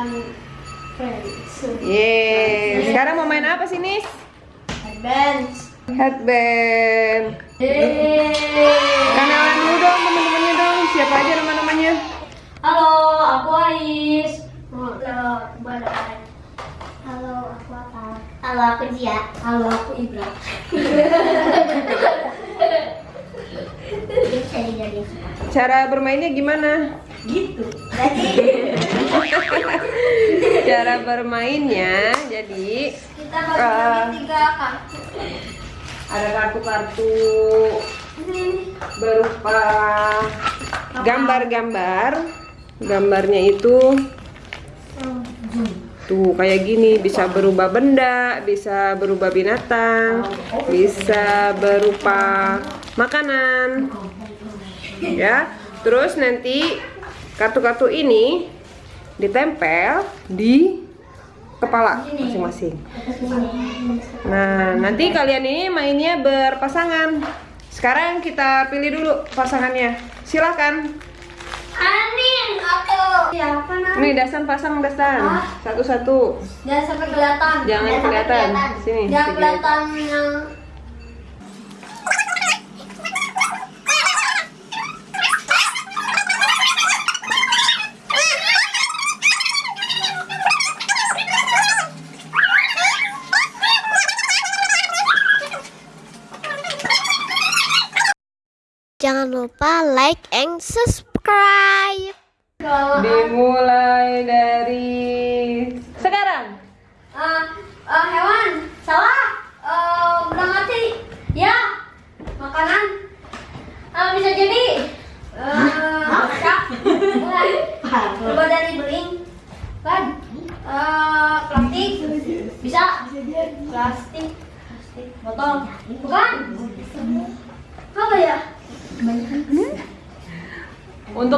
fun friends. Yeay. Sekarang mau main apa sih, Nis? Advance. Headband. Kenalan dulu dong teman-temannya dong. Siapa aja nama-namanya? Halo, aku Ais. Halo, aku Badan. Halo, aku Ata. Halo, aku Zia. Halo, aku Ibra. Cara bermainnya gimana? Gitu. Jadi Cara bermainnya jadi kita bagi tiga kartu. ada kartu-kartu berupa gambar-gambar. Gambarnya itu tuh kayak gini bisa berubah benda, bisa berubah binatang, bisa berupa makanan. Ya. Terus nanti kartu-kartu ini ditempel di kepala masing-masing. Nah, nanti kalian ini mainnya berpasangan. Sekarang kita pilih dulu pasangannya. Silahkan. Anin, aku. Siapa namanya? Nih, Dasan pasang Dasan. Satu-satu. Jangan sampai kelihatan. Jangan kelihatan. Sini, Jangan kelihatan yang subscribe. Dimulai dari sekarang. Ah, ah, hewan salah Eh, udah mati ya makanan. Ah, bisa jadi Eh, masak mulai coba dari beling. Kan? Eh, plastik. Bisa? Plastik. Plastik. Botol. Bukan apa ya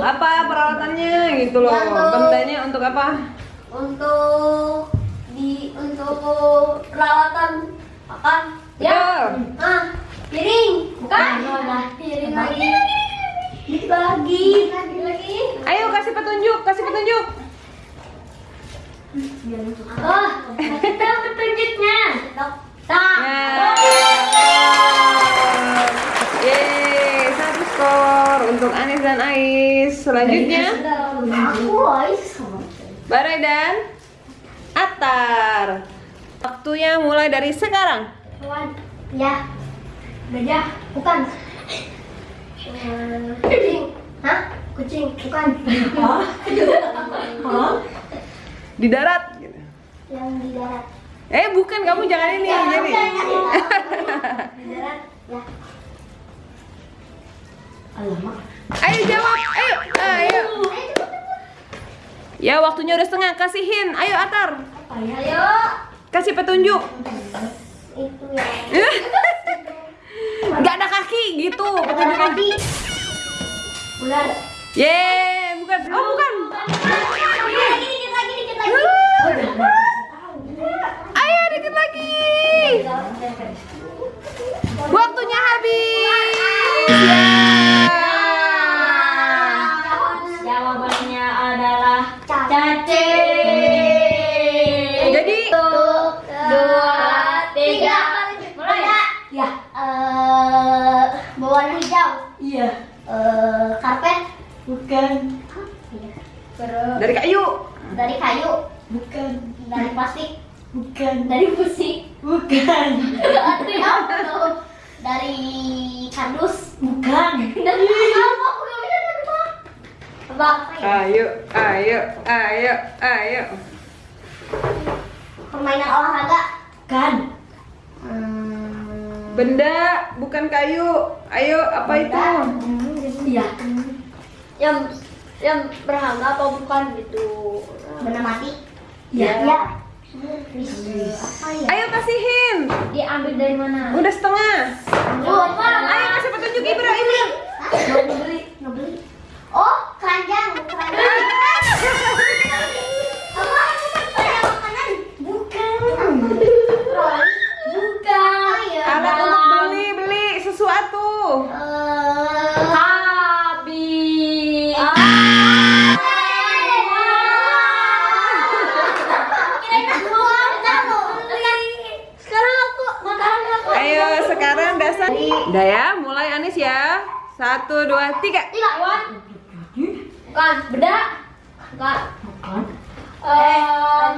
Untuk apa peralatannya gitu loh. Untuk- Bendanya untuk apa? untuk di untuk peralatan makan ya. Ah piring. Bukan. Piring lagi dikit lagi. Dikit lagi. Ayo kasih petunjuk, kasih petunjuk. oh kita petunjuknya. Tak Ya. Yeay, satu skor untuk Anis dan Ais. Selanjutnya aku Ais Barai dan Atar. Waktunya mulai dari sekarang. ya. Gajah bukan. Eh, kucing. Hah? Kucing bukan. Di darat. yang di darat. Eh, bukan. Kamu jangan ini Ya, jadi. di darat ya Ayo jawab. Ayo. Ayo. Ya, waktunya udah setengah. Kasihin. Ayo Atar. ayo Kasih petunjuk. itu ya Gak ada kaki gitu. Petunjuk tadi ular Yeay, bukan. Oh, bukan. Dari kayu. dari kayu. Bukan. Dari plastik. Bukan. Dari besi. Bukan. dari apa? Dari kardus. Bukan. Dari apa? Ayo, ayo, ayo, ayo. Permainan olahraga. Bukan. Hmm, Benda bukan kayu. Ayo, apa itu? Iya. Yang yang berharga apa bukan gitu? Benda mati? Iya. Iya. Apa ya? Ayo kasihin. Diambil dari mana? Udah setengah. Lupa. Ayo kasih petunjuk Ibra, Ibra. Udah ya, mulai Anis ya. Satu, dua, tiga. Tiga, Wan. Bukan, beda. Bukan. Bukan. Um,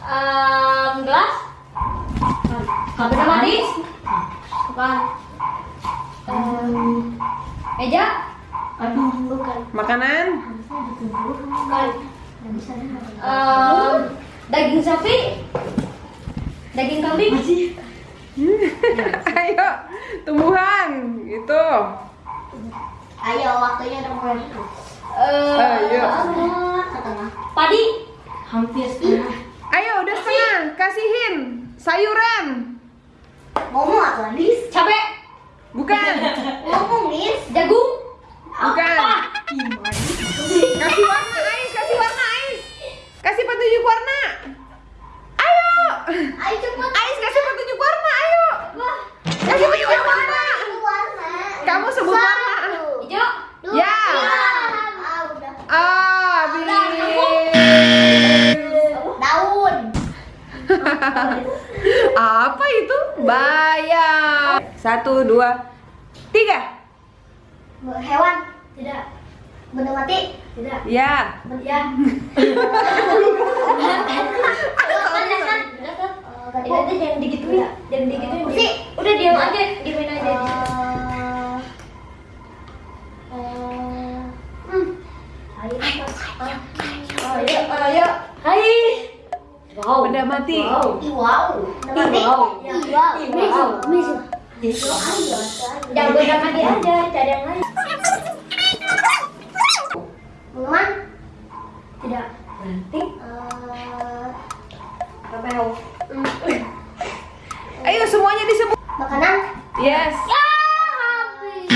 um, gelas. Bukan. Benda mandi. Bukan. Um, meja. Aduh, bukan. Makanan. Bukan. Um, daging sapi. Daging kambing. Ayo, tumbuhan. Itu. Ayo, waktunya udah mulai. Eh, Ayo. Setengah. Padi. Hampir setengah. Ayo, udah setengah. Kasihin. Sayuran. Ngomong atau Anis? Cabe. Bukan. Ngomong, Nis. Jagung. Bukan. Kasih warna, Ais. Kasih warna, Ais. Kasih petunjuk warna. Dua, tiga. Hewan. Tidak. Benda mati. Tidak. Ya. Ya. Itu jangan digituin, jangan digituin. Sih, udah diam aja. Ayo, ayo, hai. Wow. Benda mati. Wow. Wow. Mati. Wow. Wow. Jangan benda mati aja, cari yang lain. Minuman? Tidak. Berarti? Apa yang? Ayo semuanya disebut. Makanan? Yes. Ya, habis.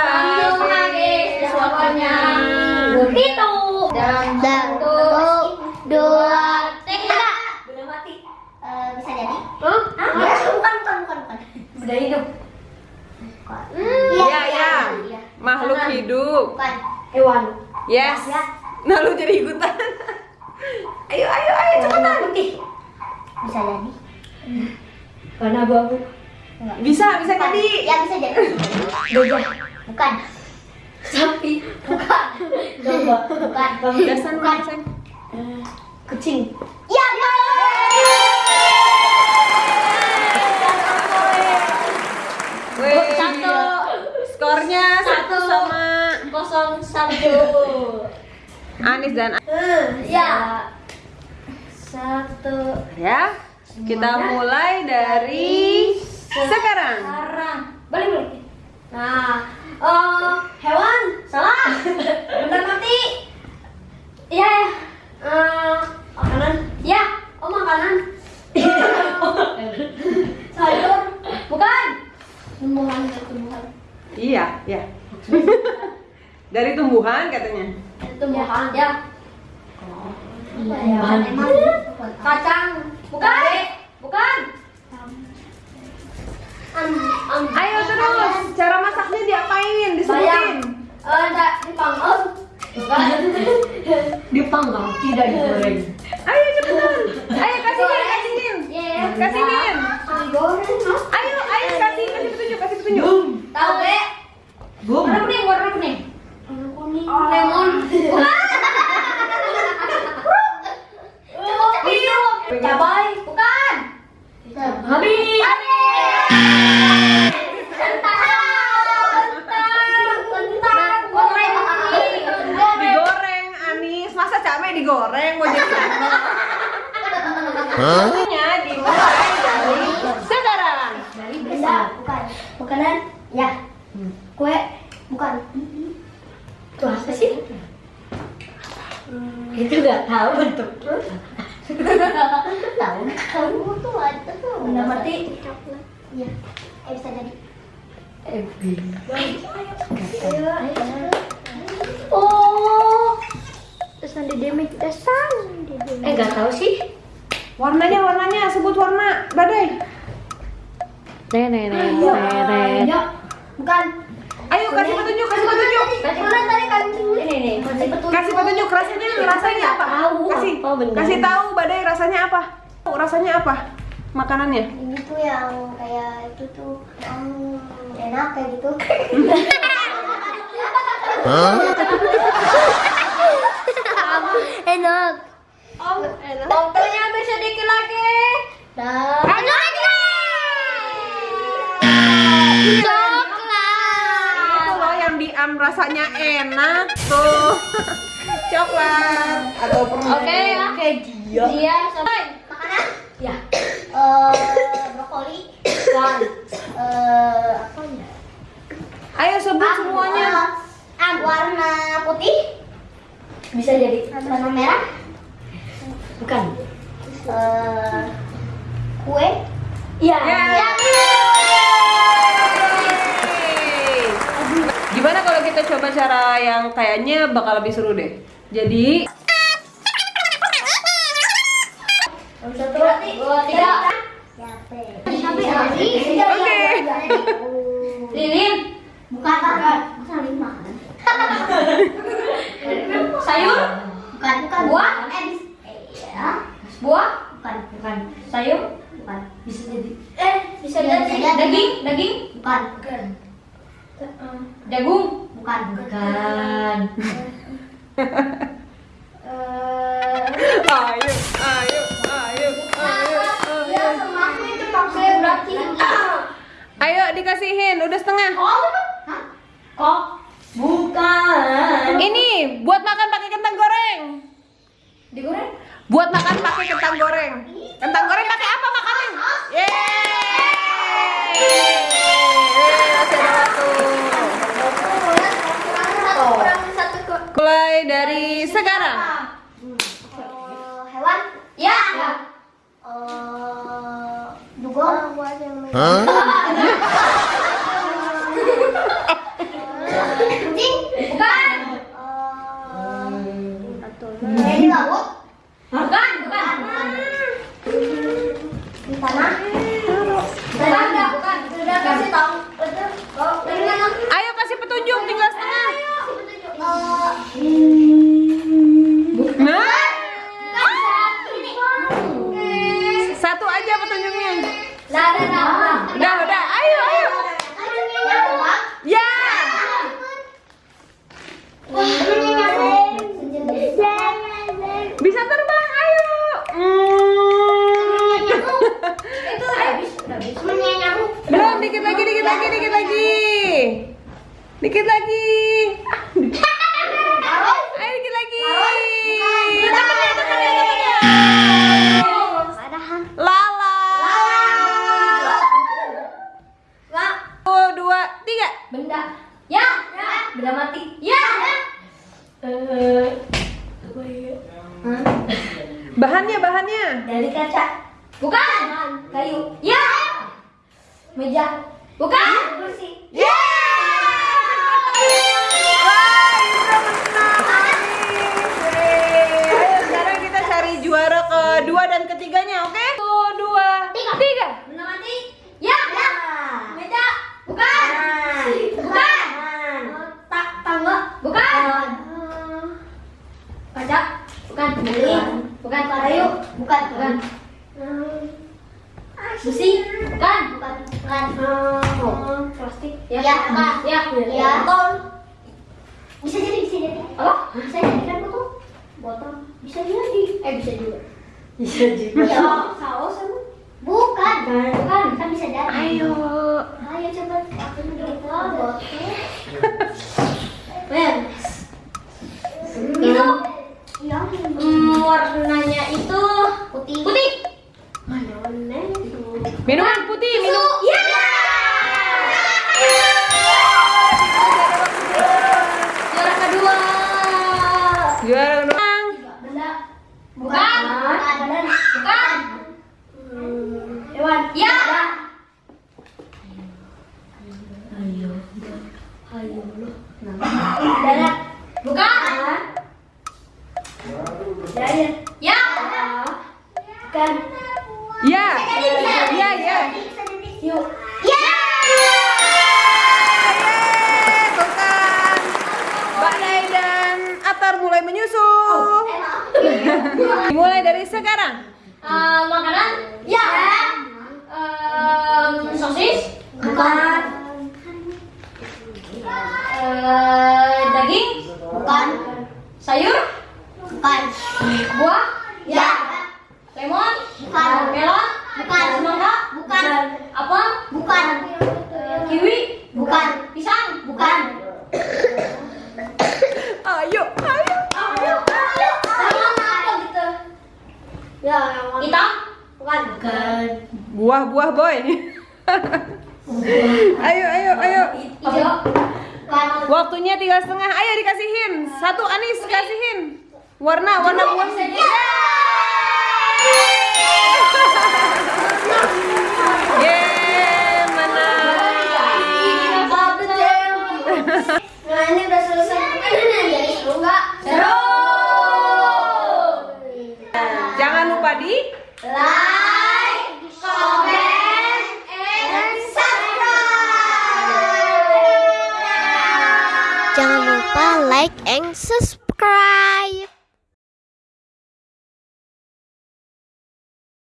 Belum habis waktunya. Itu. Dan satu, dua, tiga. Benda mati. Eh, bisa jadi? Huh? Ah, bukan, bukan, bukan, bukan. Benda hidup. Iya, ya. Makhluk Makanan. hidup. Bukan. Hewan. Yes. Ya. Nah, lu jadi ikutan. Ayo, ayo, ayo, cepetan. putih. Bisa jadi. Warna abu-abu. Bisa, bisa Bukan. jadi. Ya bisa jadi. Gajah. Bukan. Sapi. Bukan. Domba. Bukan. Dasan, Bukan. dasan. Kucing. Ya. Wih. Satu. Skornya satu Satu. sama Kosong satu. Anis dan Ya. Satu. ya. Kita mulai dari sekarang. Sekarang. Balik balik. Nah, eh hewan salah. Benda mati. Iya. ya. Eh, makanan. Ya. Oh makanan. Sayur. Bukan. Tumbuhan ya tumbuhan. Iya, ya. Dari tumbuhan katanya. Tumbuhan. Ya. Bahan emang. Kacang. Bukan. Bukan. Am, am, Ayo terus. Cara masaknya diapain? Disebutin. Eh, enggak dipanggang. Bukan. Dipanggang, tidak digoreng. Ayo cepetan. Ayo kasihin, kasihin. Iya. Kasihin. Digoreng. ah. Ayo, ayo kasih, kasih petunjuk, kasih petunjuk. Tabe. boom. Warna kuning, warna kuning. Warna kuning. Lemon. Bukan. Cepet, Cabai. Bukan. Habis. Digoreng, Anis. Masa cabai digoreng? Mau jadi sambal? Waktunya dimulai dari sekarang. Benda, bukan. Makanan? Ya. Kue? Bukan. Itu apa sih? Itu nggak tahu bentuk. Tahu kamu tuh ada tuh. Benda mati? Iya. Eh bisa jadi. Eh. Oh. Terus nanti demek dasar. Eh, nggak tahu sih. Warnanya, warnanya. Sebut warna. Badai. Nenek, Ya. Bukan. Ayo kasih petunjuk, kasih petunjuk. Kasih mana tadi kan? Ini nih. Kasih petunjuk. Kasih petunjuk rasanya, rasanya apa? Tahu Kasih, kasih tahu Badai rasanya apa? Rasanya apa? Makanannya? Ini itu yang kayak itu tuh um, enak kayak gitu. enak. Om, enak. Waktunya ambil sedikit lagi. Dah. Itu loh yang diam rasanya enak tuh. Coklat atau permen. Oke, oke dia. Dia sampai makanan? Ya. Brokoli. Dan eh apa ya? Ayo sebut Ah, semuanya. ah, warna putih. Bisa jadi warna merah. Bukan. Eh, kue. Iya. Ya. Gimana kalau kita coba cara yang kayaknya bakal lebih seru deh. Jadi Satu, dua, tiga. Sampai habis. Oke. Lilin. Bukan. Bukan. Masa lima? Sayur? Bukan. Bukan. Buah? Eh, bis- eh, ya. Buah? Bukan. Bukan. Sayur? Bukan. Bisa jadi. Eh, bisa jadi. Daging? Daging? Bukan. Bukan. Bahannya, bahannya. Dari kaca. Bukan. Kayu. Ya. Meja. Bukan. Kursi. Ya. Wah, Indra menang. Yeay. Ayo sekarang kita cari juara kedua dan ketiganya, oke? Satu, dua, Tiga. tiga. Benda mati. Ya. Ya. Meja. Bukan. Bukan. Tak tangga. Bukan. Kaca. Bukan. Bukan. Kayu. Bukan. Bukan. Besi. Bukan. Bukan. Bukan. Plastik. Ya. Ya. Ya. Ya. Botol. Bisa jadi. Bisa jadi. Apa? Bisa jadi kan botol? Botol. Bisa jadi. Eh bisa juga. Bisa juga. Ya. Saus emang? Bukan. Bukan. Kan bisa jadi. Ayo. Ayo coba aku dulu botol. Ben. Itu yang mm, warnanya itu putih. Putih. Mana warna itu? Minuman putih, minum. Susu. Bukan. Ya. Ya, ya. Yuk. Ya. Kan. Mbak Nay dan Atar mulai menyusul. Dimulai dari sekarang. Eh, makanan? Ya. tiga setengah. Ayo dikasihin. Satu Anis kasihin. Warna warna buahnya